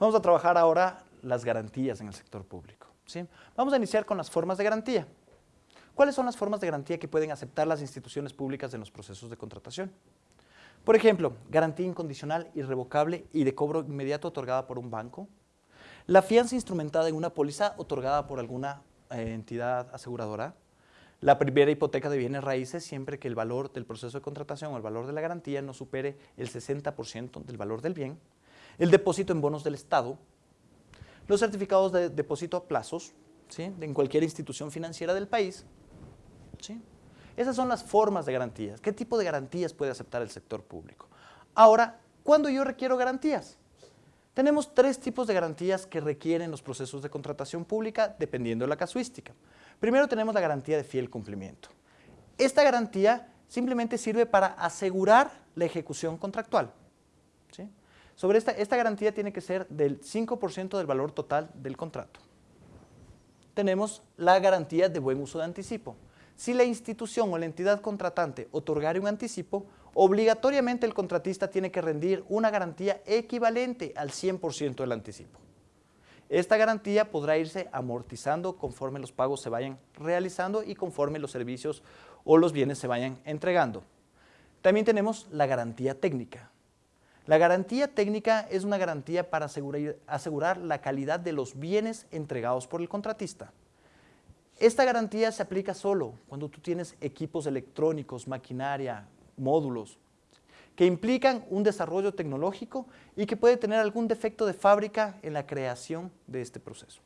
Vamos a trabajar ahora las garantías en el sector público. ¿sí? Vamos a iniciar con las formas de garantía. ¿Cuáles son las formas de garantía que pueden aceptar las instituciones públicas en los procesos de contratación? Por ejemplo, garantía incondicional, irrevocable y de cobro inmediato otorgada por un banco. La fianza instrumentada en una póliza otorgada por alguna eh, entidad aseguradora. La primera hipoteca de bienes raíces siempre que el valor del proceso de contratación o el valor de la garantía no supere el 60% del valor del bien. El depósito en bonos del Estado. Los certificados de depósito a plazos ¿sí? en cualquier institución financiera del país. ¿sí? Esas son las formas de garantías. ¿Qué tipo de garantías puede aceptar el sector público? Ahora, ¿cuándo yo requiero garantías? Tenemos tres tipos de garantías que requieren los procesos de contratación pública dependiendo de la casuística. Primero tenemos la garantía de fiel cumplimiento. Esta garantía simplemente sirve para asegurar la ejecución contractual. Sobre esta, esta garantía tiene que ser del 5% del valor total del contrato. Tenemos la garantía de buen uso de anticipo. Si la institución o la entidad contratante otorgare un anticipo, obligatoriamente el contratista tiene que rendir una garantía equivalente al 100% del anticipo. Esta garantía podrá irse amortizando conforme los pagos se vayan realizando y conforme los servicios o los bienes se vayan entregando. También tenemos la garantía técnica. La garantía técnica es una garantía para asegurar, la calidad de los bienes entregados por el contratista. Esta garantía se aplica solo cuando tú tienes equipos electrónicos, maquinaria, módulos, que implican un desarrollo tecnológico y que puede tener algún defecto de fábrica en la creación de este proceso.